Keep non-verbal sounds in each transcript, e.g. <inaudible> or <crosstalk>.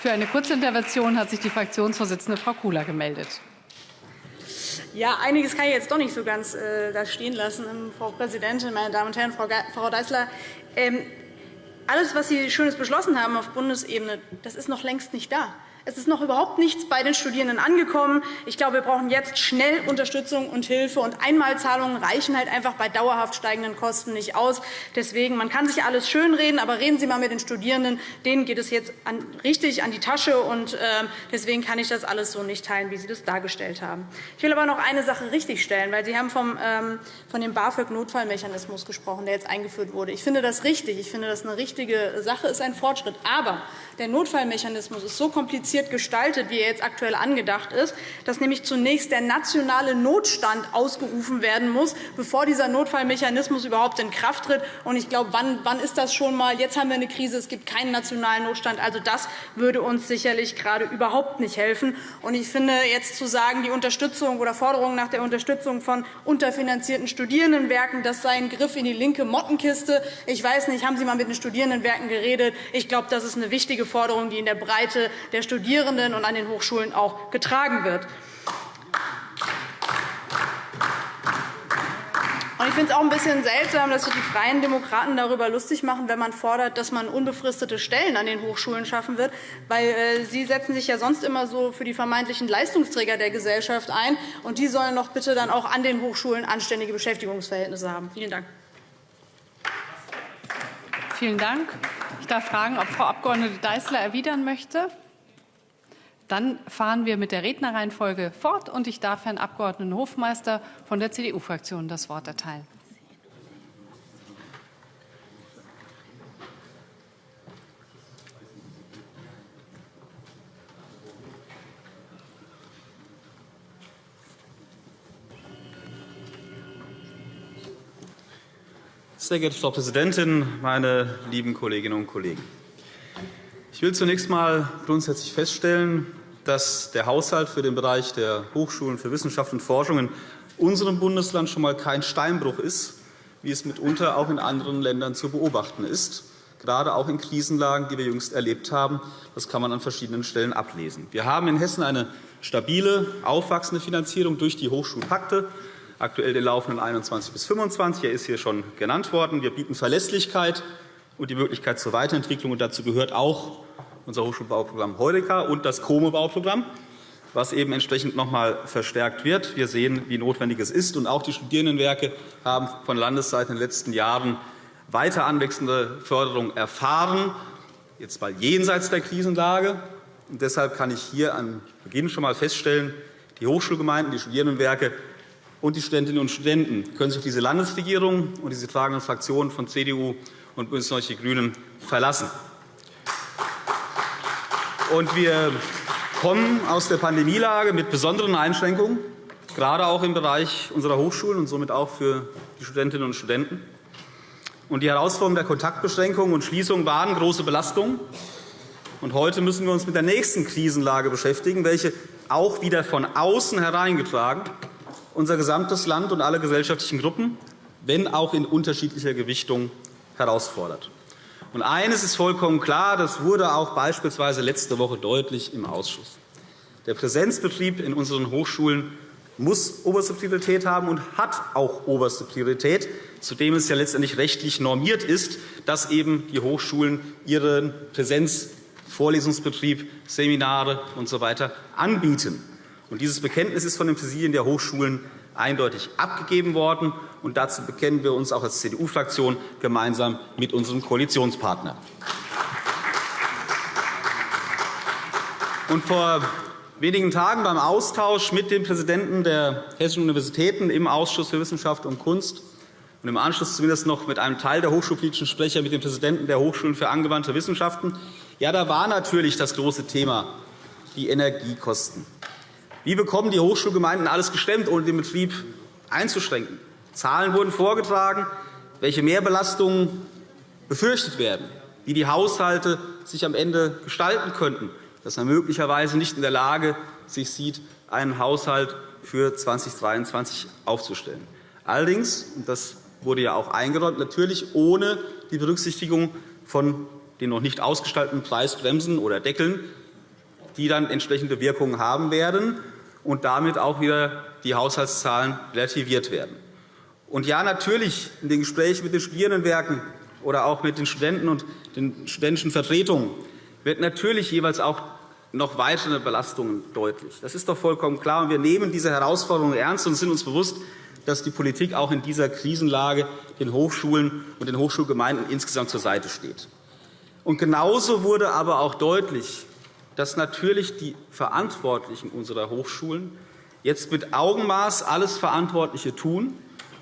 Für eine Kurzintervention hat sich die Fraktionsvorsitzende Frau Kula gemeldet. Ja, einiges kann ich jetzt doch nicht so ganz äh, da stehen lassen, ähm, Frau Präsidentin, meine Damen und Herren, Frau, Frau Deißler. Ähm, alles, was Sie Schönes beschlossen haben auf Bundesebene, das ist noch längst nicht da. Es ist noch überhaupt nichts bei den Studierenden angekommen. Ich glaube, wir brauchen jetzt schnell Unterstützung und Hilfe. Und Einmalzahlungen reichen halt einfach bei dauerhaft steigenden Kosten nicht aus. Deswegen, man kann sich alles schönreden, aber reden Sie einmal mit den Studierenden. Denen geht es jetzt richtig an die Tasche. Und, äh, deswegen kann ich das alles so nicht teilen, wie Sie das dargestellt haben. Ich will aber noch eine Sache richtigstellen, weil Sie haben vom, ähm, von dem BAföG-Notfallmechanismus gesprochen, der jetzt eingeführt wurde. Ich finde das richtig. Ich finde, das eine richtige Sache ist ein Fortschritt. Aber der Notfallmechanismus ist so kompliziert gestaltet, wie er jetzt aktuell angedacht ist, dass nämlich zunächst der nationale Notstand ausgerufen werden muss, bevor dieser Notfallmechanismus überhaupt in Kraft tritt. ich glaube, wann, wann ist das schon einmal? Jetzt haben wir eine Krise, es gibt keinen nationalen Notstand. Also das würde uns sicherlich gerade überhaupt nicht helfen. ich finde, jetzt zu sagen, die Unterstützung oder Forderungen nach der Unterstützung von unterfinanzierten Studierendenwerken, das sei ein Griff in die linke Mottenkiste. Ich weiß nicht, haben Sie einmal mit den Studierendenwerken geredet? Ich glaube, das ist eine wichtige Forderung, die in der Breite der Studierenden und an den Hochschulen auch getragen wird. Ich finde es auch ein bisschen seltsam, dass sich die Freien Demokraten darüber lustig machen, wenn man fordert, dass man unbefristete Stellen an den Hochschulen schaffen wird. Weil äh, Sie setzen sich ja sonst immer so für die vermeintlichen Leistungsträger der Gesellschaft ein. und Die sollen doch bitte dann auch an den Hochschulen anständige Beschäftigungsverhältnisse haben. Vielen Dank. Vielen Dank. Ich darf fragen, ob Frau Abg. Deißler erwidern möchte. Dann fahren wir mit der Rednerreihenfolge fort, und ich darf Herrn Abg. Hofmeister von der CDU-Fraktion das Wort erteilen. Sehr geehrte Frau Präsidentin, meine lieben Kolleginnen und Kollegen! Ich will zunächst einmal grundsätzlich feststellen, dass der Haushalt für den Bereich der Hochschulen für Wissenschaft und Forschung in unserem Bundesland schon einmal kein Steinbruch ist, wie es mitunter auch in anderen Ländern zu beobachten ist, gerade auch in Krisenlagen, die wir jüngst erlebt haben. Das kann man an verschiedenen Stellen ablesen. Wir haben in Hessen eine stabile, aufwachsende Finanzierung durch die Hochschulpakte aktuell den laufenden 21 bis 25. Er ist hier schon genannt worden. Wir bieten Verlässlichkeit und die Möglichkeit zur Weiterentwicklung. dazu gehört auch unser Hochschulbauprogramm Heureka und das KOME-Bauprogramm, was eben entsprechend noch einmal verstärkt wird. Wir sehen, wie notwendig es ist. Und auch die Studierendenwerke haben von Landesseite in den letzten Jahren weiter anwechselnde Förderung erfahren, jetzt mal jenseits der Krisenlage. Und deshalb kann ich hier am Beginn schon einmal feststellen, die Hochschulgemeinden, die Studierendenwerke und die Studentinnen und Studenten können sich auf diese Landesregierung und diese tragenden Fraktionen von CDU und BÜNDNIS 90 die GRÜNEN verlassen. Und wir kommen aus der Pandemielage mit besonderen Einschränkungen, gerade auch im Bereich unserer Hochschulen und somit auch für die Studentinnen und Studenten. Und die Herausforderungen der Kontaktbeschränkungen und Schließungen waren große Belastungen. Und heute müssen wir uns mit der nächsten Krisenlage beschäftigen, welche auch wieder von außen hereingetragen unser gesamtes Land und alle gesellschaftlichen Gruppen, wenn auch in unterschiedlicher Gewichtung, herausfordert. Und eines ist vollkommen klar, das wurde auch beispielsweise letzte Woche deutlich im Ausschuss. Der Präsenzbetrieb in unseren Hochschulen muss oberste Priorität haben und hat auch oberste Priorität, zudem es ja letztendlich rechtlich normiert ist, dass eben die Hochschulen ihren Präsenzvorlesungsbetrieb, Seminare usw. So anbieten. Dieses Bekenntnis ist von den Präsidien der Hochschulen eindeutig abgegeben worden. Und dazu bekennen wir uns auch als CDU-Fraktion gemeinsam mit unserem Koalitionspartner. Und vor wenigen Tagen beim Austausch mit dem Präsidenten der Hessischen Universitäten im Ausschuss für Wissenschaft und Kunst und im Anschluss zumindest noch mit einem Teil der hochschulpolitischen Sprecher mit dem Präsidenten der Hochschulen für angewandte Wissenschaften. Ja, da war natürlich das große Thema die Energiekosten. Wie bekommen die Hochschulgemeinden alles gestemmt, ohne den Betrieb einzuschränken? Zahlen wurden vorgetragen, welche Mehrbelastungen befürchtet werden, wie die Haushalte sich am Ende gestalten könnten, dass man möglicherweise nicht in der Lage sich sieht, einen Haushalt für 2023 aufzustellen. Allerdings, und das wurde ja auch eingeräumt, natürlich ohne die Berücksichtigung von den noch nicht ausgestalteten Preisbremsen oder Deckeln die dann entsprechende Wirkungen haben werden und damit auch wieder die Haushaltszahlen relativiert werden. Und ja, natürlich in den Gesprächen mit den Studierendenwerken oder auch mit den Studenten und den studentischen Vertretungen wird natürlich jeweils auch noch weitere Belastungen deutlich. Das ist doch vollkommen klar. wir nehmen diese Herausforderungen ernst und sind uns bewusst, dass die Politik auch in dieser Krisenlage den Hochschulen und den Hochschulgemeinden insgesamt zur Seite steht. Und genauso wurde aber auch deutlich, dass natürlich die Verantwortlichen unserer Hochschulen jetzt mit Augenmaß alles Verantwortliche tun,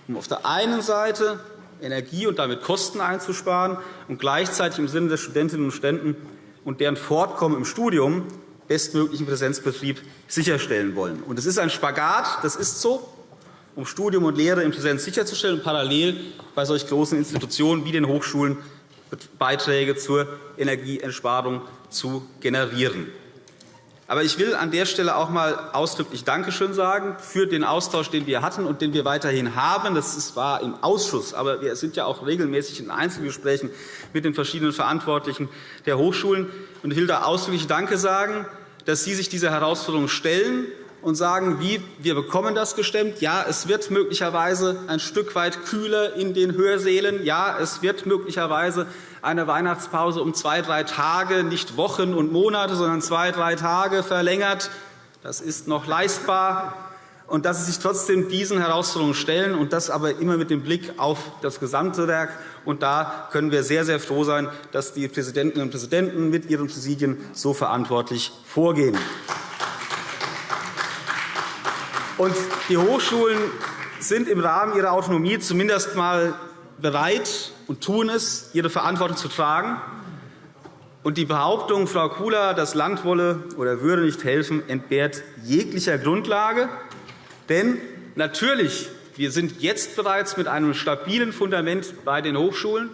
um auf der einen Seite Energie und damit Kosten einzusparen und gleichzeitig im Sinne der Studentinnen und Studenten und deren Fortkommen im Studium bestmöglichen Präsenzbetrieb sicherstellen wollen. Es ist ein Spagat, das ist so, um Studium und Lehre in Präsenz sicherzustellen und parallel bei solch großen Institutionen wie den Hochschulen Beiträge zur Energieentspardung zu generieren. Aber ich will an der Stelle auch einmal ausdrücklich Dankeschön sagen für den Austausch, den wir hatten und den wir weiterhin haben. Das war im Ausschuss, aber wir sind ja auch regelmäßig in Einzelgesprächen mit den verschiedenen Verantwortlichen der Hochschulen. Ich will da ausdrücklich Danke sagen, dass Sie sich dieser Herausforderung stellen und sagen, wie wir bekommen das gestemmt. Ja, es wird möglicherweise ein Stück weit kühler in den Hörsälen. Ja, es wird möglicherweise eine Weihnachtspause um zwei, drei Tage, nicht Wochen und Monate, sondern zwei, drei Tage verlängert. Das ist noch leistbar. Und dass Sie sich trotzdem diesen Herausforderungen stellen, und das aber immer mit dem Blick auf das gesamte Werk. Und da können wir sehr, sehr froh sein, dass die Präsidentinnen und Präsidenten mit ihren Präsidien so verantwortlich vorgehen. Und die Hochschulen sind im Rahmen ihrer Autonomie zumindest einmal bereit und tun es, ihre Verantwortung zu tragen. Und die Behauptung, Frau Kula, das Land wolle oder würde nicht helfen, entbehrt jeglicher Grundlage. Denn natürlich, wir sind jetzt bereits mit einem stabilen Fundament bei den Hochschulen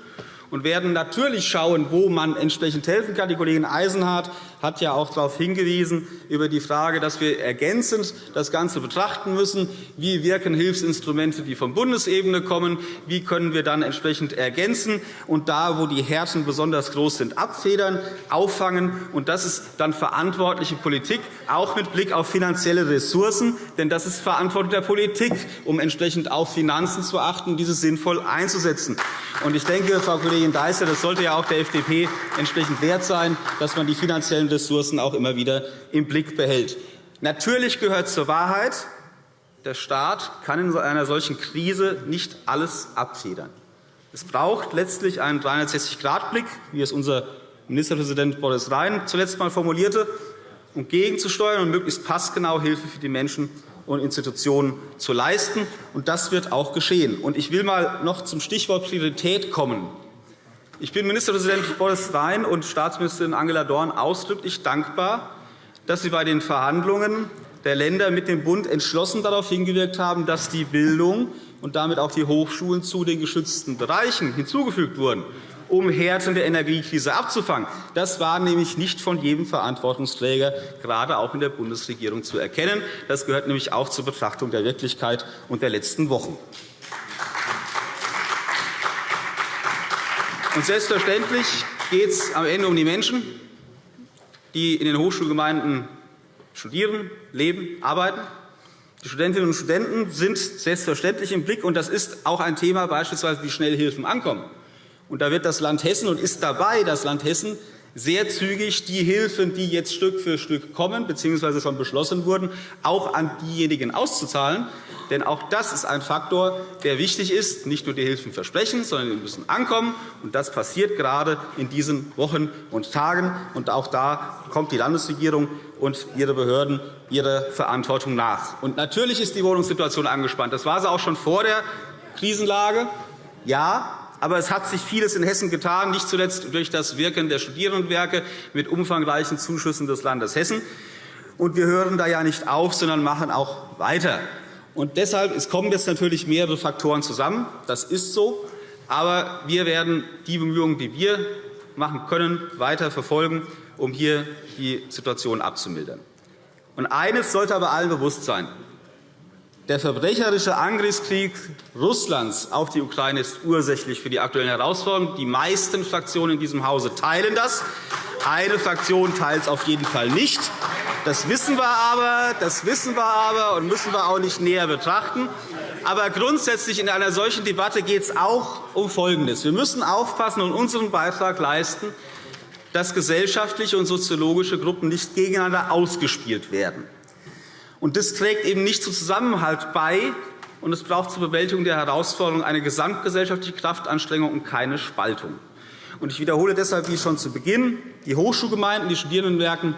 und werden natürlich schauen, wo man entsprechend helfen kann. Die Kollegin Eisenhardt hat ja auch darauf hingewiesen, über die Frage, dass wir ergänzend das Ganze betrachten müssen. Wie wirken Hilfsinstrumente, die von Bundesebene kommen? Wie können wir dann entsprechend ergänzen und da, wo die Härten besonders groß sind, abfedern, auffangen? Und das ist dann verantwortliche Politik, auch mit Blick auf finanzielle Ressourcen. Denn das ist Verantwortung der Politik, um entsprechend auf Finanzen zu achten, diese sinnvoll einzusetzen. Und ich denke, Frau Kollegin Deißler, das sollte ja auch der FDP entsprechend wert sein, dass man die finanziellen Ressourcen auch immer wieder im Blick behält. Natürlich gehört zur Wahrheit, der Staat kann in einer solchen Krise nicht alles abfedern. Es braucht letztlich einen 360-Grad-Blick, wie es unser Ministerpräsident Boris Rhein zuletzt einmal formulierte, um gegenzusteuern und möglichst passgenau Hilfe für die Menschen und Institutionen zu leisten. das wird auch geschehen. Ich will mal noch zum Stichwort Priorität kommen. Ich bin Ministerpräsident Boris Rhein und Staatsministerin Angela Dorn ausdrücklich dankbar, dass Sie bei den Verhandlungen der Länder mit dem Bund entschlossen darauf hingewirkt haben, dass die Bildung und damit auch die Hochschulen zu den geschützten Bereichen hinzugefügt wurden, um Härten der Energiekrise abzufangen. Das war nämlich nicht von jedem Verantwortungsträger, gerade auch in der Bundesregierung, zu erkennen. Das gehört nämlich auch zur Betrachtung der Wirklichkeit und der letzten Wochen. Und selbstverständlich geht es am Ende um die Menschen, die in den Hochschulgemeinden studieren, leben, arbeiten. Die Studentinnen und Studenten sind selbstverständlich im Blick. und Das ist auch ein Thema, beispielsweise wie schnell Hilfen ankommen. Und da wird das Land Hessen und ist dabei, das Land Hessen sehr zügig die Hilfen, die jetzt Stück für Stück kommen bzw. schon beschlossen wurden, auch an diejenigen auszuzahlen, denn auch das ist ein Faktor, der wichtig ist. Nicht nur die Hilfen versprechen, sondern sie müssen ankommen. Und das passiert gerade in diesen Wochen und Tagen. Und auch da kommt die Landesregierung und ihre Behörden ihrer Verantwortung nach. Und natürlich ist die Wohnungssituation angespannt. Das war sie auch schon vor der Krisenlage. Ja, aber es hat sich vieles in Hessen getan, nicht zuletzt durch das Wirken der Studierendenwerke mit umfangreichen Zuschüssen des Landes Hessen. Und wir hören da ja nicht auf, sondern machen auch weiter. Und deshalb es kommen jetzt natürlich mehrere Faktoren zusammen. Das ist so. Aber wir werden die Bemühungen, die wir machen können, weiter verfolgen, um hier die Situation abzumildern. Und eines sollte aber allen bewusst sein. Der verbrecherische Angriffskrieg Russlands auf die Ukraine ist ursächlich für die aktuellen Herausforderungen. Die meisten Fraktionen in diesem Hause teilen das. Eine Fraktion teilt es auf jeden Fall nicht. Das wissen wir aber, das wissen wir aber und müssen wir auch nicht näher betrachten. Aber grundsätzlich in einer solchen Debatte geht es auch um Folgendes. Wir müssen aufpassen und unseren Beitrag leisten, dass gesellschaftliche und soziologische Gruppen nicht gegeneinander ausgespielt werden. Und das trägt eben nicht zum Zusammenhalt bei, und es braucht zur Bewältigung der Herausforderungen eine gesamtgesellschaftliche Kraftanstrengung und keine Spaltung. Und ich wiederhole deshalb, wie schon zu Beginn, die Hochschulgemeinden, die Studierendenwerken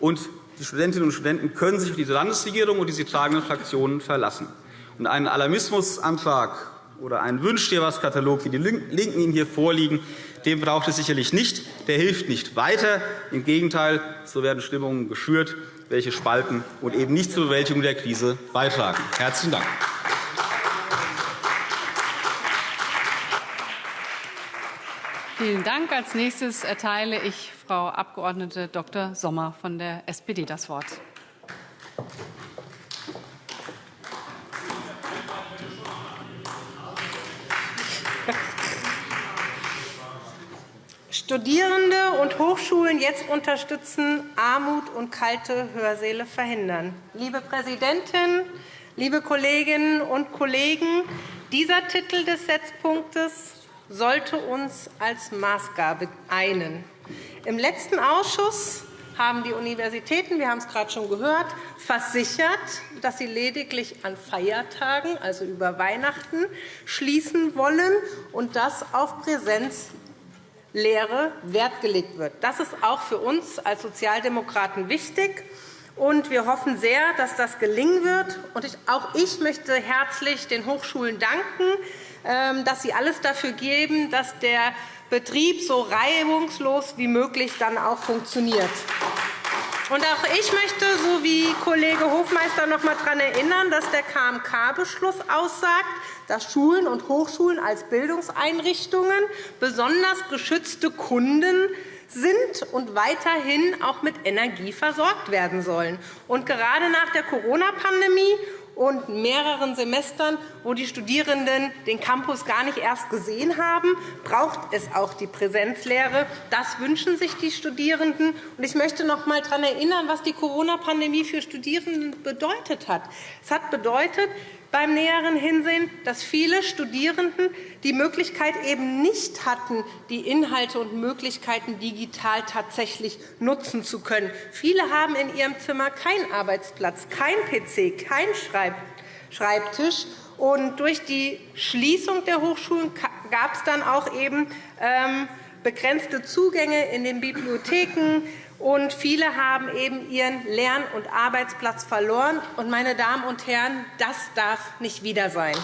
und die Studentinnen und Studenten können sich auf diese Landesregierung und die sie tragenden Fraktionen verlassen. Und einen Alarmismusantrag oder einen Wünsch-dir-was-Katalog, wie die LINKEN ihn hier vorliegen, den braucht es sicherlich nicht. Der hilft nicht weiter. Im Gegenteil, so werden Stimmungen geschürt, welche spalten und eben nicht zur Bewältigung der Krise beitragen. – Herzlichen Dank. Vielen Dank. Als nächstes erteile ich Frau Abg. Dr. Sommer von der SPD das Wort. Studierende und Hochschulen jetzt unterstützen, Armut und kalte Hörsäle verhindern. Liebe Präsidentin, liebe Kolleginnen und Kollegen, dieser Titel des Setzpunktes sollte uns als Maßgabe einen. Im letzten Ausschuss haben die Universitäten, wir haben es gerade schon gehört, versichert, dass sie lediglich an Feiertagen, also über Weihnachten, schließen wollen und das auf Präsenz Lehre Wert gelegt wird. Das ist auch für uns als Sozialdemokraten wichtig. Und wir hoffen sehr, dass das gelingen wird. Und auch ich möchte herzlich den Hochschulen danken, ähm, dass sie alles dafür geben, dass der Betrieb so reibungslos wie möglich dann auch funktioniert. Auch ich möchte, so wie Kollege Hofmeister, noch einmal daran erinnern, dass der KMK-Beschluss aussagt, dass Schulen und Hochschulen als Bildungseinrichtungen besonders geschützte Kunden sind und weiterhin auch mit Energie versorgt werden sollen. Gerade nach der Corona-Pandemie und mehreren Semestern, wo die Studierenden den Campus gar nicht erst gesehen haben, braucht es auch die Präsenzlehre. Das wünschen sich die Studierenden. Ich möchte noch einmal daran erinnern, was die Corona-Pandemie für Studierende bedeutet hat. Es hat bedeutet, beim näheren Hinsehen, dass viele Studierenden die Möglichkeit eben nicht hatten, die Inhalte und Möglichkeiten digital tatsächlich nutzen zu können. Viele haben in ihrem Zimmer keinen Arbeitsplatz, kein PC, keinen Schreibtisch. Und durch die Schließung der Hochschulen gab es dann auch eben ähm, begrenzte Zugänge in den Bibliotheken, und viele haben eben ihren Lern- und Arbeitsplatz verloren. Und, meine Damen und Herren, das darf nicht wieder sein.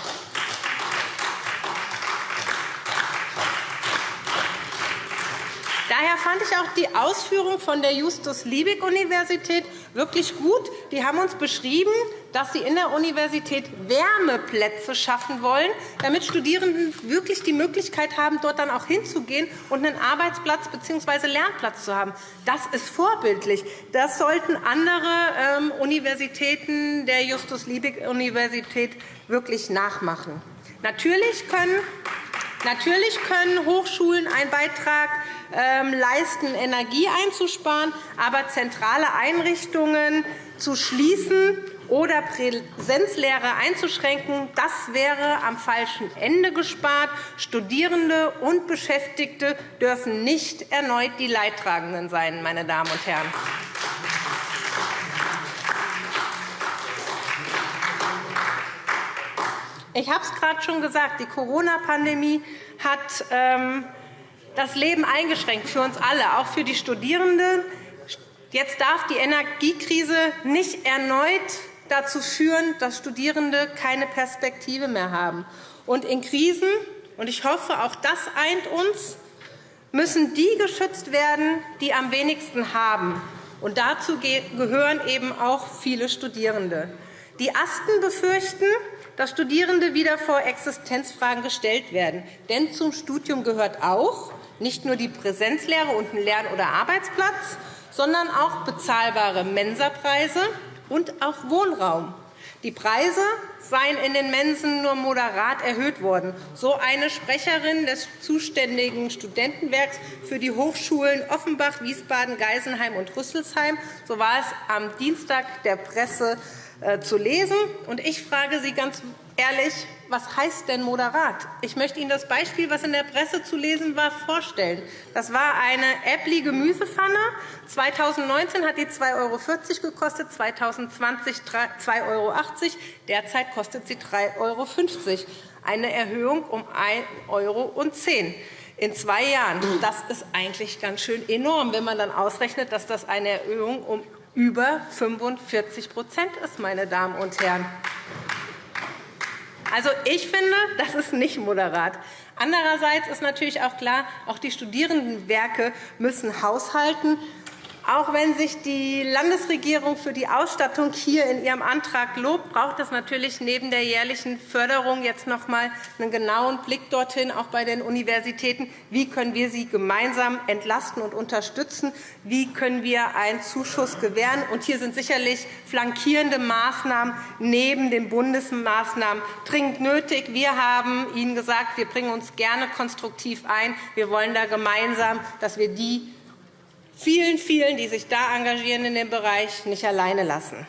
Daher fand ich auch die Ausführung von der Justus-Liebig-Universität wirklich gut. Die haben uns beschrieben, dass sie in der Universität Wärmeplätze schaffen wollen, damit Studierende wirklich die Möglichkeit haben, dort dann auch hinzugehen und einen Arbeitsplatz bzw. Lernplatz zu haben. Das ist vorbildlich. Das sollten andere ähm, Universitäten der Justus-Liebig-Universität wirklich nachmachen. Natürlich können Natürlich können Hochschulen einen Beitrag ähm, leisten, Energie einzusparen, aber zentrale Einrichtungen zu schließen oder Präsenzlehre einzuschränken, das wäre am falschen Ende gespart. Studierende und Beschäftigte dürfen nicht erneut die Leidtragenden sein. Meine Damen und Herren. Ich habe es gerade schon gesagt, die Corona-Pandemie hat ähm, das Leben eingeschränkt für uns alle, auch für die Studierenden. Jetzt darf die Energiekrise nicht erneut dazu führen, dass Studierende keine Perspektive mehr haben. Und in Krisen, und ich hoffe, auch das eint uns, müssen die geschützt werden, die am wenigsten haben. Und dazu gehören eben auch viele Studierende. Die Asten befürchten, dass Studierende wieder vor Existenzfragen gestellt werden. Denn zum Studium gehört auch nicht nur die Präsenzlehre und ein Lern- oder Arbeitsplatz, sondern auch bezahlbare Mensapreise und auch Wohnraum. Die Preise seien in den Mensen nur moderat erhöht worden. So eine Sprecherin des zuständigen Studentenwerks für die Hochschulen Offenbach, Wiesbaden, Geisenheim und Rüsselsheim. So war es am Dienstag der Presse zu lesen. Ich frage Sie ganz ehrlich, was heißt denn moderat? Ich möchte Ihnen das Beispiel, was in der Presse zu lesen war, vorstellen. Das war eine Äppli-Gemüsepfanne. 2019 hat die 2,40 € gekostet, 2020 2,80 €. Derzeit kostet sie 3,50 €. Eine Erhöhung um 1,10 € in zwei Jahren. Das ist eigentlich ganz schön enorm, wenn man dann ausrechnet, dass das eine Erhöhung um über 45% ist, meine Damen und Herren. Also, ich finde, das ist nicht moderat. Andererseits ist natürlich auch klar, auch die Studierendenwerke müssen haushalten. Auch wenn sich die Landesregierung für die Ausstattung hier in ihrem Antrag lobt, braucht es natürlich neben der jährlichen Förderung jetzt noch einmal einen genauen Blick dorthin, auch bei den Universitäten. Wie können wir sie gemeinsam entlasten und unterstützen? Wie können wir einen Zuschuss gewähren? Und hier sind sicherlich flankierende Maßnahmen neben den Bundesmaßnahmen dringend nötig. Wir haben Ihnen gesagt, wir bringen uns gerne konstruktiv ein. Wir wollen da gemeinsam, dass wir die vielen, vielen, die sich da engagieren in dem Bereich, nicht alleine lassen.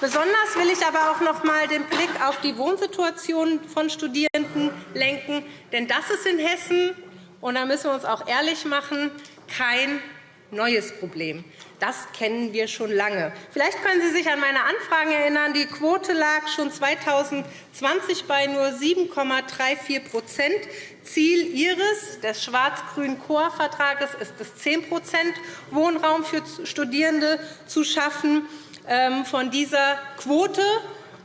Besonders will ich aber auch noch einmal den Blick auf die Wohnsituation von Studierenden lenken. Denn das ist in Hessen, und da müssen wir uns auch ehrlich machen, kein neues Problem. Das kennen wir schon lange. Vielleicht können Sie sich an meine Anfragen erinnern. Die Quote lag schon 2020 bei nur 7,34% Ziel Ihres, des schwarz-grünen Chorvertrages, ist es, 10% Wohnraum für Studierende zu schaffen. Ähm, von dieser Quote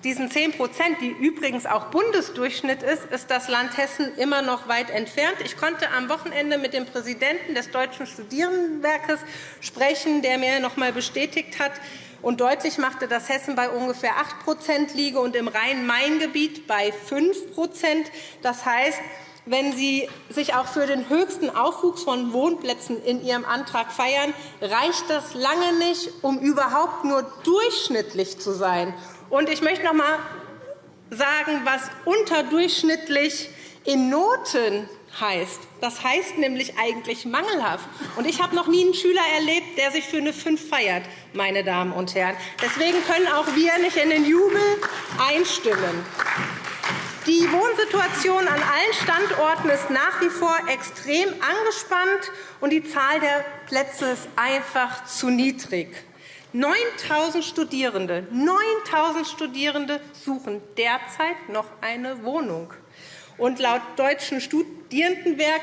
diesen 10% die übrigens auch Bundesdurchschnitt ist, ist das Land Hessen immer noch weit entfernt. Ich konnte am Wochenende mit dem Präsidenten des Deutschen Studierendenwerkes sprechen, der mir noch einmal bestätigt hat und deutlich machte, dass Hessen bei ungefähr 8% liege und im Rhein-Main-Gebiet bei 5% Das heißt, wenn Sie sich auch für den höchsten Aufwuchs von Wohnplätzen in Ihrem Antrag feiern, reicht das lange nicht, um überhaupt nur durchschnittlich zu sein. Und ich möchte noch einmal sagen, was unterdurchschnittlich in Noten heißt. Das heißt nämlich eigentlich mangelhaft. Und ich habe noch nie einen Schüler erlebt, der sich für eine 5 feiert, meine Damen und Herren. Deswegen können auch wir nicht in den Jubel einstimmen. Die Wohnsituation an allen Standorten ist nach wie vor extrem angespannt, und die Zahl der Plätze ist einfach zu niedrig. 9.000 Studierende, 9.000 Studierende suchen derzeit noch eine Wohnung. Und laut Deutschen Studierendenwerk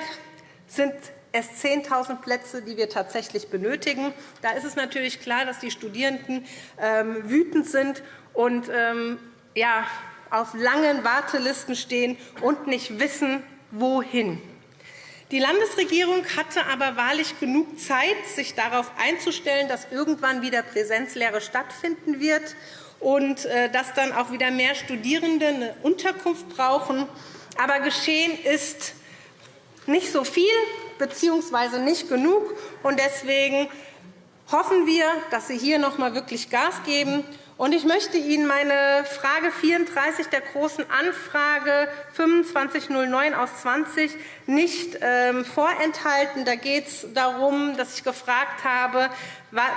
sind es 10.000 Plätze, die wir tatsächlich benötigen. Da ist es natürlich klar, dass die Studierenden ähm, wütend sind und ähm, ja, auf langen Wartelisten stehen und nicht wissen, wohin. Die Landesregierung hatte aber wahrlich genug Zeit, sich darauf einzustellen, dass irgendwann wieder Präsenzlehre stattfinden wird und äh, dass dann auch wieder mehr Studierende eine Unterkunft brauchen. Aber geschehen ist nicht so viel bzw. nicht genug. Deswegen hoffen wir, dass Sie hier noch einmal wirklich Gas geben und ich möchte Ihnen meine Frage 34 der Großen Anfrage 2509 aus 20 nicht ähm, vorenthalten. Da geht es darum, dass ich gefragt habe,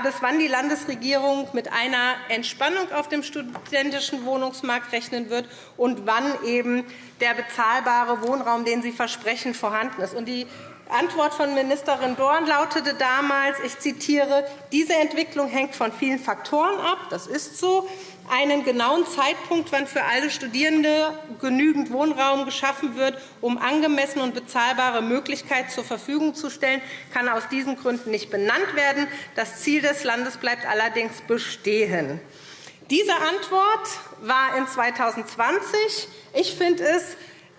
bis wann die Landesregierung mit einer Entspannung auf dem studentischen Wohnungsmarkt rechnen wird und wann eben der bezahlbare Wohnraum, den Sie versprechen, vorhanden ist. Die Antwort von Ministerin Dorn lautete damals, ich zitiere, diese Entwicklung hängt von vielen Faktoren ab. Das ist so. Einen genauen Zeitpunkt, wann für alle Studierende genügend Wohnraum geschaffen wird, um angemessene und bezahlbare Möglichkeiten zur Verfügung zu stellen, kann aus diesen Gründen nicht benannt werden. Das Ziel des Landes bleibt allerdings bestehen. Diese Antwort war in 2020. Ich finde es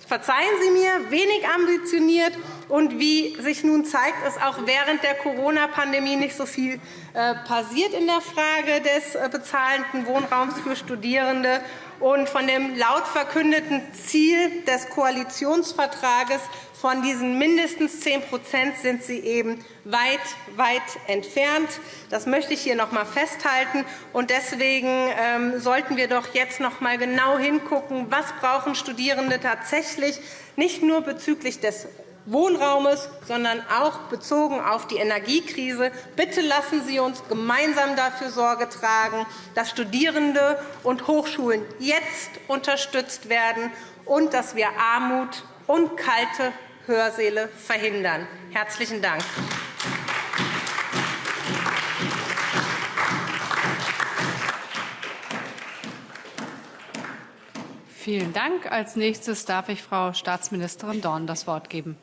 verzeihen Sie mir, wenig ambitioniert. Und wie sich nun zeigt, ist auch während der Corona-Pandemie nicht so viel äh, passiert in der Frage des äh, bezahlenden Wohnraums für Studierende. Und von dem laut verkündeten Ziel des Koalitionsvertrages Von diesen mindestens 10% sind sie eben weit, weit entfernt. Das möchte ich hier noch einmal festhalten. Und deswegen ähm, sollten wir doch jetzt noch einmal genau hingucken, was brauchen Studierende tatsächlich, nicht nur bezüglich des Wohnraumes, sondern auch bezogen auf die Energiekrise. Bitte lassen Sie uns gemeinsam dafür Sorge tragen, dass Studierende und Hochschulen jetzt unterstützt werden und dass wir Armut und kalte Hörsäle verhindern. – Herzlichen Dank. Vielen Dank. Als nächstes darf ich Frau Staatsministerin Dorn das Wort geben.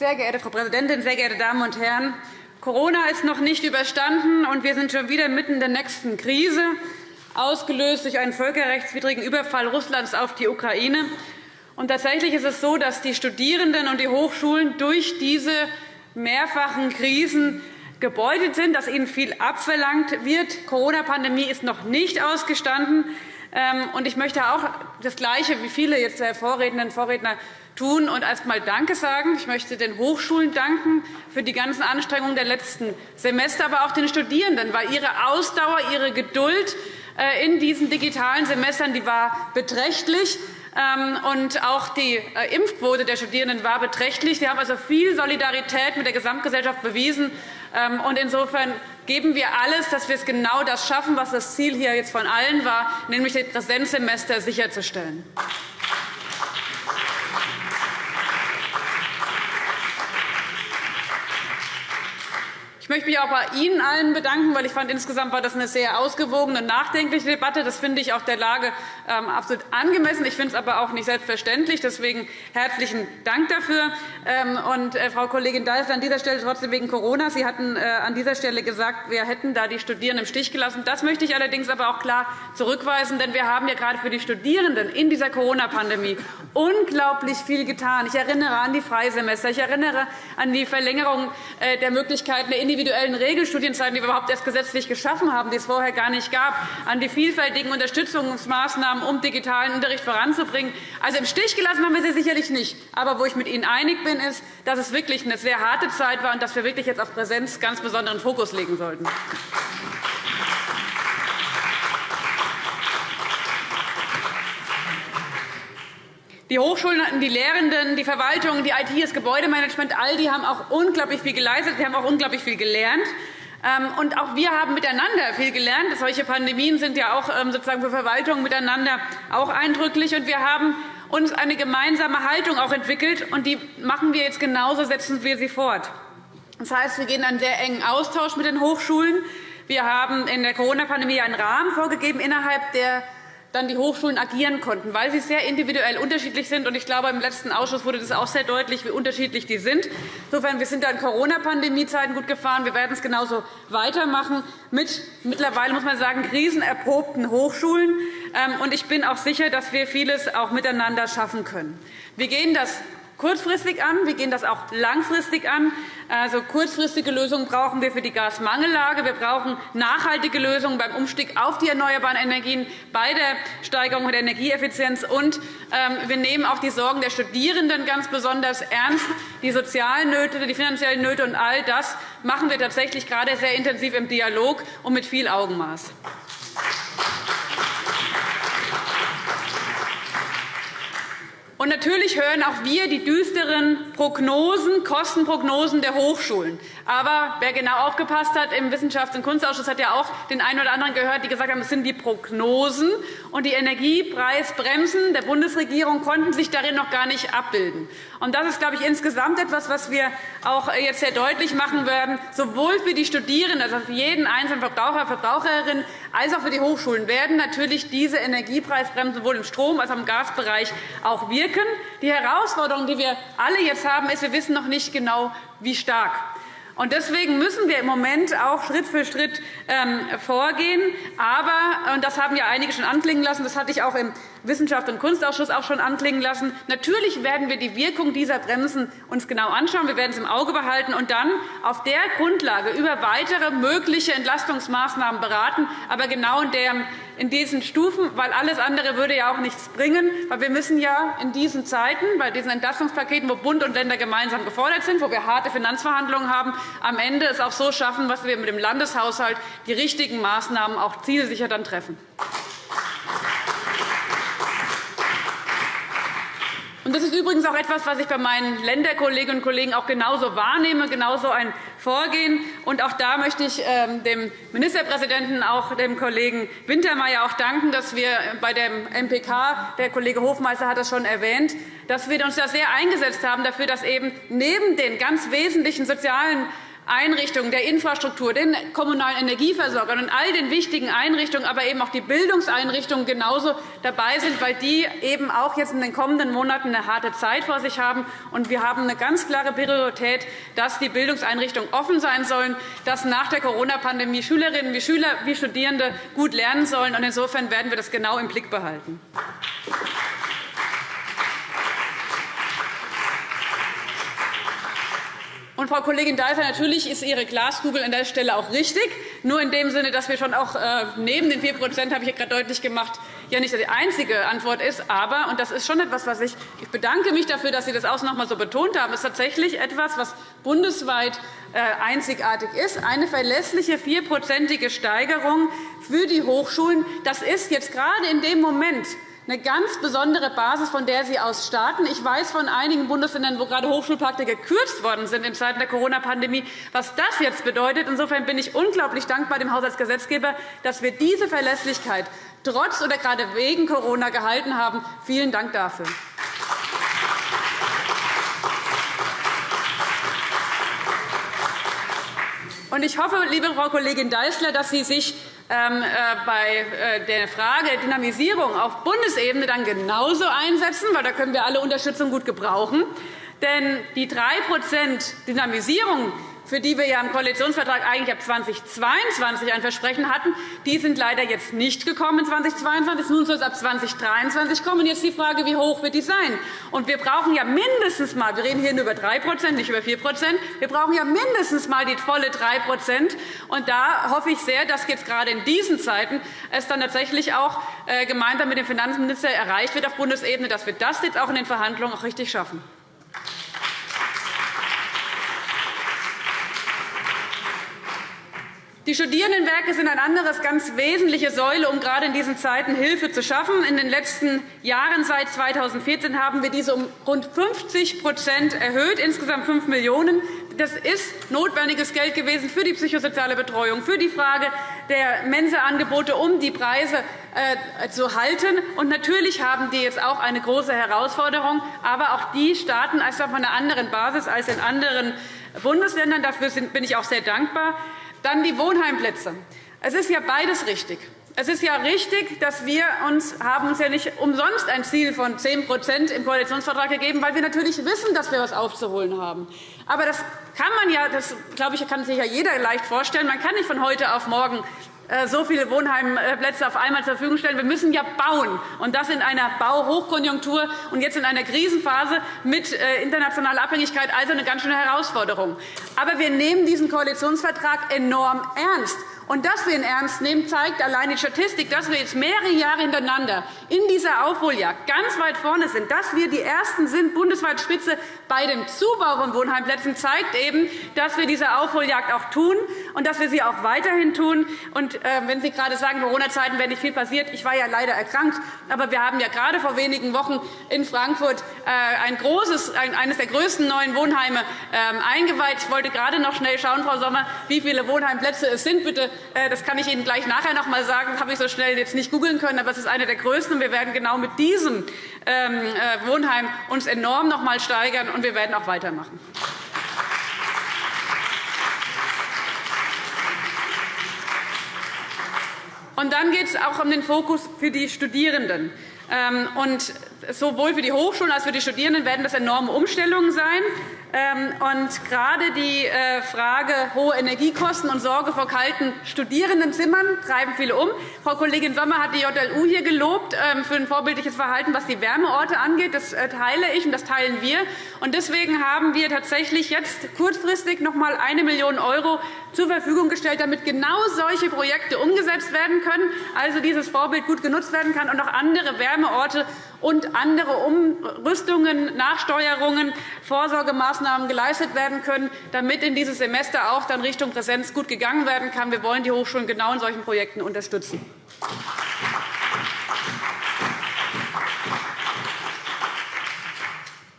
Sehr geehrte Frau Präsidentin, sehr geehrte Damen und Herren! Corona ist noch nicht überstanden, und wir sind schon wieder mitten in der nächsten Krise, ausgelöst durch einen völkerrechtswidrigen Überfall Russlands auf die Ukraine. Und tatsächlich ist es so, dass die Studierenden und die Hochschulen durch diese mehrfachen Krisen gebeutelt sind, dass ihnen viel abverlangt wird. Die Corona-Pandemie ist noch nicht ausgestanden. Ähm, ich möchte auch das Gleiche wie viele jetzt der Vorrednerinnen und Vorredner tun und erst einmal Danke sagen. Ich möchte den Hochschulen danken für die ganzen Anstrengungen der letzten Semester, aber auch den Studierenden, weil ihre Ausdauer, ihre Geduld äh, in diesen digitalen Semestern die war beträchtlich. Ähm, und auch die äh, Impfquote der Studierenden war beträchtlich. Wir haben also viel Solidarität mit der Gesamtgesellschaft bewiesen. Ähm, und insofern geben wir alles, dass wir es genau das schaffen, was das Ziel hier jetzt von allen war, nämlich das Präsenzsemester sicherzustellen. Möchte mich auch bei Ihnen allen bedanken, weil ich fand, insgesamt war das eine sehr ausgewogene, nachdenkliche Debatte. Das finde ich auch der Lage absolut angemessen. Ich finde es aber auch nicht selbstverständlich. Deswegen herzlichen Dank dafür. Ähm, und, äh, Frau Kollegin Deißler, an dieser Stelle trotzdem wegen Corona. Sie hatten äh, an dieser Stelle gesagt, wir hätten da die Studierenden im Stich gelassen. Das möchte ich allerdings aber auch klar zurückweisen, denn wir haben ja gerade für die Studierenden in dieser Corona-Pandemie <laughs> unglaublich viel getan. Ich erinnere an die Freisemester. Ich erinnere an die Verlängerung äh, der Möglichkeiten der individuellen Regelstudienzeiten, die wir überhaupt erst gesetzlich geschaffen haben, die es vorher gar nicht gab, an die vielfältigen Unterstützungsmaßnahmen, um digitalen Unterricht voranzubringen. Also im Stich gelassen haben wir sie sicherlich nicht. Aber wo ich mit Ihnen einig bin, ist, dass es wirklich eine sehr harte Zeit war und dass wir wirklich jetzt auf Präsenz ganz besonderen Fokus legen sollten. Die Hochschulen, die Lehrenden, die Verwaltung, die IT, das Gebäudemanagement, all die haben auch unglaublich viel geleistet. Wir haben auch unglaublich viel gelernt. Ähm, und auch wir haben miteinander viel gelernt. Solche Pandemien sind ja auch ähm, sozusagen für Verwaltungen miteinander auch eindrücklich. Und wir haben uns eine gemeinsame Haltung auch entwickelt. Und die machen wir jetzt genauso, setzen wir sie fort. Das heißt, wir gehen einen sehr engen Austausch mit den Hochschulen. Wir haben in der Corona-Pandemie einen Rahmen vorgegeben, innerhalb der dann die Hochschulen agieren konnten, weil sie sehr individuell unterschiedlich sind. Ich glaube, im letzten Ausschuss wurde das auch sehr deutlich, wie unterschiedlich die sind. Insofern wir sind da in Corona-Pandemie-Zeiten gut gefahren. Wir werden es genauso weitermachen mit mittlerweile muss man sagen krisenerprobten Hochschulen. Ähm, ich bin auch sicher, dass wir vieles auch miteinander schaffen können. Wir gehen das kurzfristig an. Wir gehen das auch langfristig an. Also, kurzfristige Lösungen brauchen wir für die Gasmangellage. Wir brauchen nachhaltige Lösungen beim Umstieg auf die erneuerbaren Energien, bei der Steigerung der Energieeffizienz. Und ähm, wir nehmen auch die Sorgen der Studierenden ganz besonders ernst. Die sozialen Nöte, die finanziellen Nöte und all das machen wir tatsächlich gerade sehr intensiv im Dialog und mit viel Augenmaß. Und natürlich hören auch wir die düsteren Prognosen, Kostenprognosen der Hochschulen. Aber wer genau aufgepasst hat im Wissenschafts- und Kunstausschuss, hat ja auch den einen oder anderen gehört, die gesagt haben, es sind die Prognosen. Und die Energiepreisbremsen der Bundesregierung konnten sich darin noch gar nicht abbilden. Und das ist, glaube ich, insgesamt etwas, was wir auch jetzt sehr deutlich machen werden, sowohl für die Studierenden, also für jeden einzelnen Verbraucher, Verbraucherin, als auch für die Hochschulen werden natürlich diese Energiepreisbremsen sowohl im Strom- als auch im Gasbereich auch wirken. Die Herausforderung, die wir alle jetzt haben, ist, wir wissen noch nicht genau, wie stark. Deswegen müssen wir im Moment auch Schritt für Schritt ähm, vorgehen. Aber, und das haben ja einige schon anklingen lassen, das hatte ich auch im Wissenschaft und Kunstausschuss auch schon anklingen lassen. Natürlich werden wir die Wirkung dieser Bremsen uns genau anschauen. Wir werden es im Auge behalten und dann auf der Grundlage über weitere mögliche Entlastungsmaßnahmen beraten, aber genau in, der, in diesen Stufen, weil alles andere würde ja auch nichts bringen. Weil wir müssen ja in diesen Zeiten, bei diesen Entlastungspaketen, wo Bund und Länder gemeinsam gefordert sind, wo wir harte Finanzverhandlungen haben, am Ende es auch so schaffen, dass wir mit dem Landeshaushalt die richtigen Maßnahmen auch zielsicher dann treffen. Das ist übrigens auch etwas, was ich bei meinen Länderkolleginnen und Kollegen auch genauso wahrnehme, genauso ein Vorgehen. Und auch da möchte ich ähm, dem Ministerpräsidenten, auch dem Kollegen Wintermeyer auch danken, dass wir bei dem MPK, der Kollege Hofmeister hat das schon erwähnt, dass wir uns da sehr eingesetzt haben dafür, dass eben neben den ganz wesentlichen sozialen Einrichtungen der Infrastruktur, den kommunalen Energieversorgern und all den wichtigen Einrichtungen, aber eben auch die Bildungseinrichtungen genauso dabei sind, weil die eben auch jetzt in den kommenden Monaten eine harte Zeit vor sich haben. Und wir haben eine ganz klare Priorität, dass die Bildungseinrichtungen offen sein sollen, dass nach der Corona-Pandemie Schülerinnen wie Schüler wie Studierende gut lernen sollen. Insofern werden wir das genau im Blick behalten. Und, Frau Kollegin Deiser, natürlich ist Ihre Glaskugel an der Stelle auch richtig, nur in dem Sinne, dass wir schon auch äh, neben den 4 habe ich gerade deutlich gemacht, ja nicht die einzige Antwort ist. Aber, und das ist schon etwas, was ich, ich bedanke mich dafür, dass Sie das auch noch einmal so betont haben, ist tatsächlich etwas, was bundesweit äh, einzigartig ist, eine verlässliche vierprozentige Steigerung für die Hochschulen. Das ist jetzt gerade in dem Moment, eine ganz besondere Basis, von der Sie aus starten. Ich weiß von einigen Bundesländern, wo gerade Hochschulpakte gekürzt worden sind in Zeiten der Corona-Pandemie, was das jetzt bedeutet. Insofern bin ich unglaublich dankbar dem Haushaltsgesetzgeber, dass wir diese Verlässlichkeit trotz oder gerade wegen Corona gehalten haben. Vielen Dank dafür. Ich hoffe, liebe Frau Kollegin Deißler, dass Sie sich bei äh, der Frage der Dynamisierung auf Bundesebene dann genauso einsetzen, weil da können wir alle Unterstützung gut gebrauchen. Denn die 3 Dynamisierung, für die wir ja im Koalitionsvertrag eigentlich ab 2022 ein Versprechen hatten, die sind leider jetzt nicht gekommen in 2022. Nun soll es ab 2023 kommen. Jetzt die Frage, wie hoch wird die sein? Und wir brauchen ja mindestens mal, wir reden hier nur über 3% nicht über 4% wir brauchen ja mindestens mal die volle 3 Und da hoffe ich sehr, dass jetzt gerade in diesen Zeiten es dann tatsächlich auch äh, gemeinsam mit dem Finanzminister erreicht wird auf Bundesebene, dass wir das jetzt auch in den Verhandlungen auch richtig schaffen. Die Studierendenwerke sind eine andere ganz wesentliche Säule, um gerade in diesen Zeiten Hilfe zu schaffen. In den letzten Jahren seit 2014 haben wir diese um rund 50 erhöht, insgesamt 5 Millionen €. Das ist notwendiges Geld gewesen für die psychosoziale Betreuung, für die Frage der Mensaangebote, um die Preise äh, zu halten. Und natürlich haben die jetzt auch eine große Herausforderung. Aber auch die starten auf einer anderen Basis als in anderen Bundesländern. Dafür bin ich auch sehr dankbar. Dann die Wohnheimplätze. Es ist ja beides richtig. Es ist ja richtig, dass wir uns haben uns ja nicht umsonst ein Ziel von 10% im Koalitionsvertrag gegeben, weil wir natürlich wissen, dass wir etwas aufzuholen haben. Aber das kann man ja, das glaube ich, kann sich ja jeder leicht vorstellen. Man kann nicht von heute auf morgen so viele Wohnheimplätze auf einmal zur Verfügung stellen. Wir müssen ja bauen, und das in einer Bauhochkonjunktur und jetzt in einer Krisenphase mit äh, internationaler Abhängigkeit, also eine ganz schöne Herausforderung. Aber wir nehmen diesen Koalitionsvertrag enorm ernst. Und dass wir ihn ernst nehmen, zeigt allein die Statistik, dass wir jetzt mehrere Jahre hintereinander in dieser Aufholjagd ganz weit vorne sind. Dass wir die Ersten sind, bundesweit Spitze bei dem Zubau von Wohnheimplätzen, zeigt eben, dass wir diese Aufholjagd auch tun und dass wir sie auch weiterhin tun. Und, äh, wenn Sie gerade sagen, Corona-Zeiten wäre nicht viel passiert, ich war ja leider erkrankt, aber wir haben ja gerade vor wenigen Wochen in Frankfurt äh, ein großes, eines der größten neuen Wohnheime ähm, eingeweiht. Ich wollte gerade noch schnell schauen, Frau Sommer, wie viele Wohnheimplätze es sind. Bitte das kann ich Ihnen gleich nachher noch einmal sagen. Das habe ich so schnell jetzt nicht googeln können, aber es ist eine der größten. Wir werden genau mit diesem ähm, äh, Wohnheim uns enorm noch einmal steigern, und wir werden auch weitermachen. Und dann geht es auch um den Fokus für die Studierenden. Ähm, sowohl für die Hochschulen als auch für die Studierenden werden das enorme Umstellungen sein. Ähm, und gerade die äh, Frage hohe Energiekosten und Sorge vor kalten Studierendenzimmern treiben viele um. Frau Kollegin Sommer hat die JLU hier gelobt ähm, für ein vorbildliches Verhalten, was die Wärmeorte angeht. Das äh, teile ich und das teilen wir. Und deswegen haben wir tatsächlich jetzt kurzfristig noch einmal 1 Million € zur Verfügung gestellt, damit genau solche Projekte umgesetzt werden können, also dieses Vorbild gut genutzt werden kann und auch andere Wärmeorte und andere Umrüstungen, Nachsteuerungen, Vorsorgemaßnahmen geleistet werden können, damit in dieses Semester auch dann Richtung Präsenz gut gegangen werden kann. Wir wollen die Hochschulen genau in solchen Projekten unterstützen.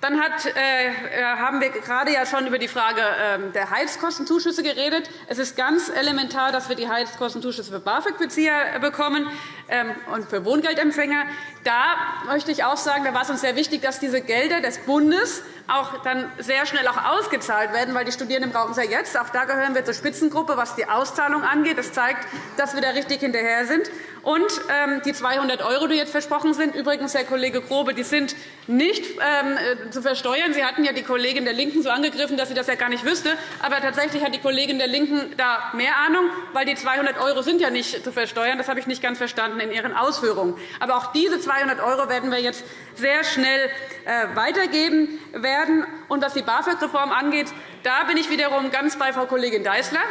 Dann hat, äh, äh, haben wir gerade ja schon über die Frage äh, der Heizkostenzuschüsse geredet. Es ist ganz elementar, dass wir die Heizkostenzuschüsse für BAföG-Bezieher bekommen ähm, und für Wohngeldempfänger. Da möchte ich auch sagen, da war es uns sehr wichtig, dass diese Gelder des Bundes auch dann sehr schnell auch ausgezahlt werden, weil die Studierenden brauchen es ja jetzt. Auch da gehören wir zur Spitzengruppe, was die Auszahlung angeht. Das zeigt, dass wir da richtig hinterher sind. Und ähm, die 200 €, die jetzt versprochen sind, übrigens, Herr Kollege Grobe, die sind nicht ähm, äh, zu versteuern. Sie hatten ja die Kollegin der LINKEN so angegriffen, dass sie das ja gar nicht wüsste. Aber tatsächlich hat die Kollegin der LINKEN da mehr Ahnung, weil die 200 € sind ja nicht zu versteuern. Das habe ich nicht ganz verstanden in Ihren Ausführungen. Aber auch diese 200 € werden wir jetzt sehr schnell äh, weitergeben werden. Und was die BAföG-Reform angeht, da bin ich wiederum ganz bei Frau Kollegin Deißler.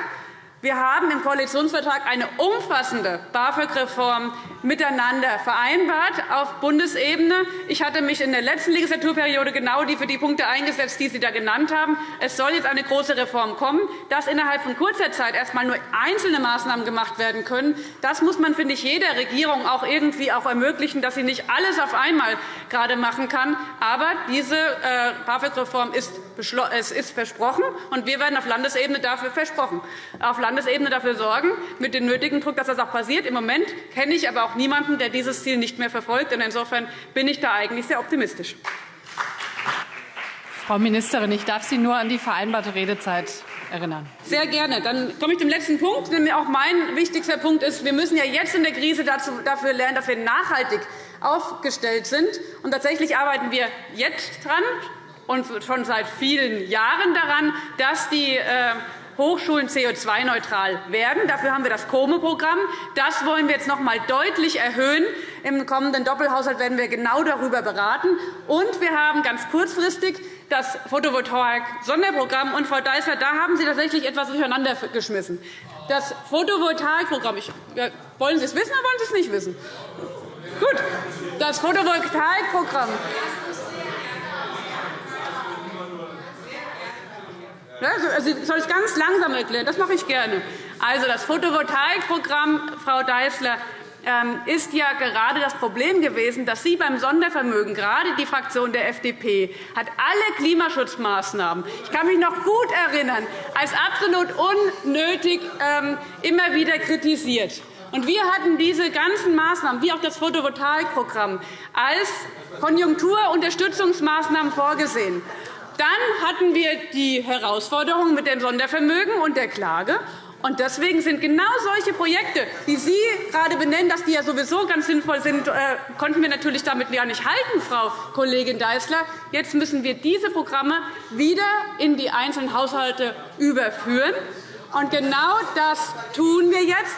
Wir haben im Koalitionsvertrag eine umfassende BAföG-Reform miteinander vereinbart auf Bundesebene. Ich hatte mich in der letzten Legislaturperiode genau für die Punkte eingesetzt, die Sie da genannt haben. Es soll jetzt eine große Reform kommen. Dass innerhalb von kurzer Zeit erst einmal nur einzelne Maßnahmen gemacht werden können, das muss man, finde ich, jeder Regierung auch irgendwie auch ermöglichen, dass sie nicht alles auf einmal gerade machen kann. Aber diese äh, BAföG-Reform ist versprochen, und wir werden auf Landesebene dafür versprochen. Auf Landesebene dafür sorgen, mit dem nötigen Druck, dass das auch passiert. Im Moment kenne ich aber auch niemanden, der dieses Ziel nicht mehr verfolgt. Insofern bin ich da eigentlich sehr optimistisch. Frau Ministerin, ich darf Sie nur an die vereinbarte Redezeit erinnern. Sehr gerne. Dann komme ich zum letzten Punkt. Denn auch mein wichtigster Punkt ist, wir müssen ja jetzt in der Krise dafür lernen, dass wir nachhaltig aufgestellt sind. Und tatsächlich arbeiten wir jetzt dran und schon seit vielen Jahren daran, dass die äh, Hochschulen CO2-neutral werden. Dafür haben wir das COME-Programm. Das wollen wir jetzt noch einmal deutlich erhöhen. Im kommenden Doppelhaushalt werden wir genau darüber beraten. Und wir haben ganz kurzfristig das Photovoltaik-Sonderprogramm. Und, Frau Deißler, da haben Sie tatsächlich etwas durcheinander geschmissen. Das Photovoltaikprogramm, wollen Sie es wissen oder wollen Sie es nicht wissen? Gut. Das Photovoltaikprogramm Also, soll ich ganz langsam erklären? Das mache ich gerne. Also, das Photovoltaikprogramm, Frau Deißler, ähm, ist ja gerade das Problem gewesen, dass Sie beim Sondervermögen, gerade die Fraktion der FDP, hat alle Klimaschutzmaßnahmen, ich kann mich noch gut erinnern, als absolut unnötig ähm, immer wieder kritisiert. Und wir hatten diese ganzen Maßnahmen, wie auch das Photovoltaikprogramm, als Konjunkturunterstützungsmaßnahmen vorgesehen. Dann hatten wir die Herausforderung mit dem Sondervermögen und der Klage. Und deswegen sind genau solche Projekte, die Sie gerade benennen, dass die ja sowieso ganz sinnvoll sind, äh, konnten wir natürlich damit gar nicht halten, Frau Kollegin Deißler. Jetzt müssen wir diese Programme wieder in die einzelnen Haushalte überführen. Und genau das tun wir jetzt.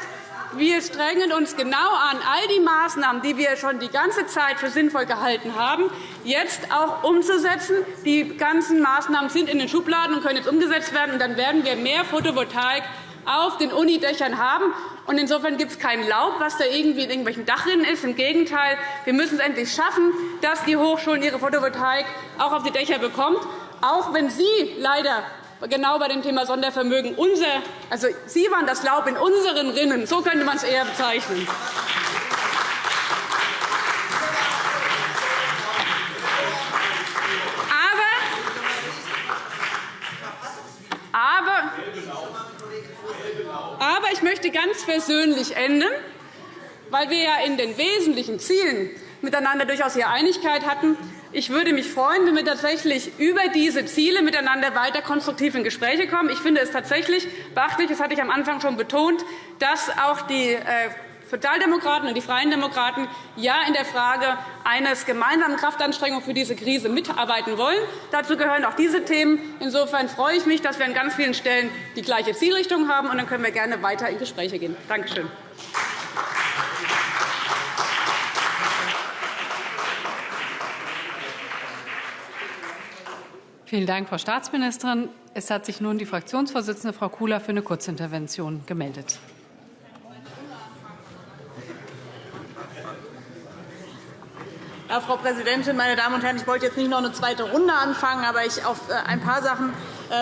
Wir strengen uns genau an, all die Maßnahmen, die wir schon die ganze Zeit für sinnvoll gehalten haben, jetzt auch umzusetzen. Die ganzen Maßnahmen sind in den Schubladen und können jetzt umgesetzt werden. dann werden wir mehr Photovoltaik auf den Unidächern haben. insofern gibt es kein Laub, was da irgendwie in irgendwelchen Dachrinnen ist. Im Gegenteil, wir müssen es endlich schaffen, dass die Hochschulen ihre Photovoltaik auch auf die Dächer bekommen, auch wenn Sie leider genau bei dem Thema Sondervermögen. Unser, also Sie waren das Laub in unseren Rinnen. So könnte man es eher bezeichnen. Aber, aber ich möchte ganz versöhnlich enden, weil wir ja in den wesentlichen Zielen miteinander durchaus hier Einigkeit hatten. Ich würde mich freuen, wenn wir tatsächlich über diese Ziele miteinander weiter konstruktiv in Gespräche kommen. Ich finde es tatsächlich beachtlich, das hatte ich am Anfang schon betont, dass auch die äh, Sozialdemokraten und die Freien Demokraten ja in der Frage eines gemeinsamen Kraftanstrengung für diese Krise mitarbeiten wollen. Dazu gehören auch diese Themen. Insofern freue ich mich, dass wir an ganz vielen Stellen die gleiche Zielrichtung haben. und Dann können wir gerne weiter in Gespräche gehen. Danke schön. Vielen Dank, Frau Staatsministerin. Es hat sich nun die Fraktionsvorsitzende Frau Kula für eine Kurzintervention gemeldet. Ja, Frau Präsidentin, meine Damen und Herren! Ich wollte jetzt nicht noch eine zweite Runde anfangen, aber ich, auf äh, ein paar Sachen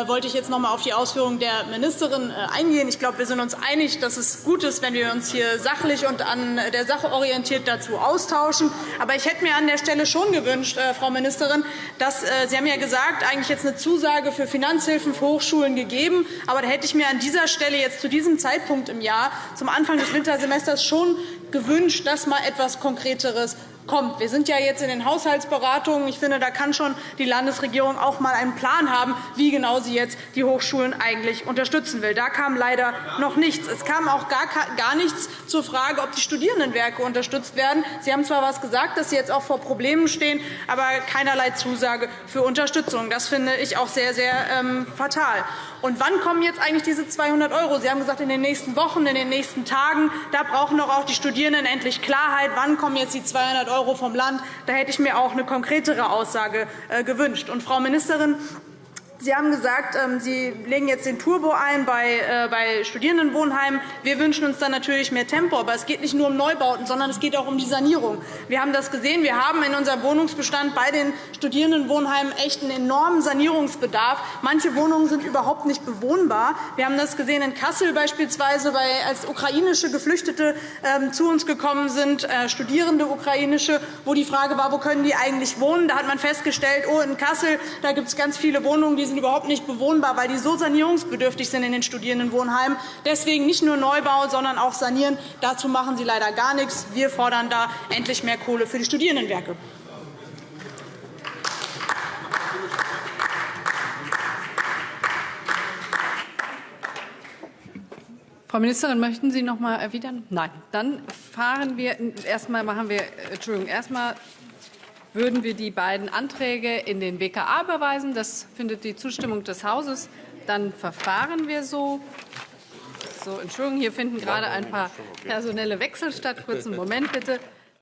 wollte ich jetzt noch einmal auf die Ausführungen der Ministerin äh, eingehen. Ich glaube, wir sind uns einig, dass es gut ist, wenn wir uns hier sachlich und an der Sache orientiert dazu austauschen. Aber ich hätte mir an der Stelle schon gewünscht, Frau Ministerin, dass Sie haben ja gesagt, eigentlich jetzt eine Zusage für Finanzhilfen für Hochschulen gegeben. Aber da hätte ich mir an dieser Stelle jetzt zu diesem Zeitpunkt im Jahr, zum Anfang des Wintersemesters, schon gewünscht, dass mal etwas Konkreteres kommt. Wir sind ja jetzt in den Haushaltsberatungen. Ich finde, da kann schon die Landesregierung auch einmal einen Plan haben, wie genau sie jetzt die Hochschulen eigentlich unterstützen will. Da kam leider noch nichts. Es kam auch gar nichts zur Frage, ob die Studierendenwerke unterstützt werden. Sie haben zwar etwas gesagt, dass sie jetzt auch vor Problemen stehen, aber keinerlei Zusage für Unterstützung. Das finde ich auch sehr, sehr ähm, fatal. Und wann kommen jetzt eigentlich diese 200 €? Sie haben gesagt, in den nächsten Wochen, in den nächsten Tagen. Da brauchen doch auch die Studierenden endlich Klarheit. Wann kommen jetzt die 200 € vom Land? Da hätte ich mir auch eine konkretere Aussage äh, gewünscht. Und, Frau Ministerin, Sie haben gesagt, ähm, Sie legen jetzt den Turbo ein bei äh, Studierendenwohnheimen. Wir wünschen uns dann natürlich mehr Tempo. Aber es geht nicht nur um Neubauten, sondern es geht auch um die Sanierung. Wir haben das gesehen. Wir haben in unserem Wohnungsbestand bei den Studierendenwohnheimen echt einen enormen Sanierungsbedarf. Manche Wohnungen sind überhaupt nicht bewohnbar. Wir haben das gesehen in Kassel beispielsweise, als ukrainische Geflüchtete ähm, zu uns gekommen sind, äh, Studierende ukrainische, wo die Frage war, wo können die eigentlich wohnen. Da hat man festgestellt, oh, in Kassel da gibt es ganz viele Wohnungen, die sind überhaupt nicht bewohnbar, weil die so sanierungsbedürftig sind in den Studierendenwohnheimen. Deswegen nicht nur Neubau, sondern auch sanieren. Dazu machen Sie leider gar nichts. Wir fordern da endlich mehr Kohle für die Studierendenwerke. Frau Ministerin, möchten Sie noch einmal erwidern? Nein. Dann fahren wir erst einmal machen wir Entschuldigung, erst einmal würden wir die beiden Anträge in den WKA überweisen. Das findet die Zustimmung des Hauses. Dann verfahren wir so. So, Entschuldigung, hier finden gerade ein paar personelle Wechsel statt. Kurzen Moment bitte.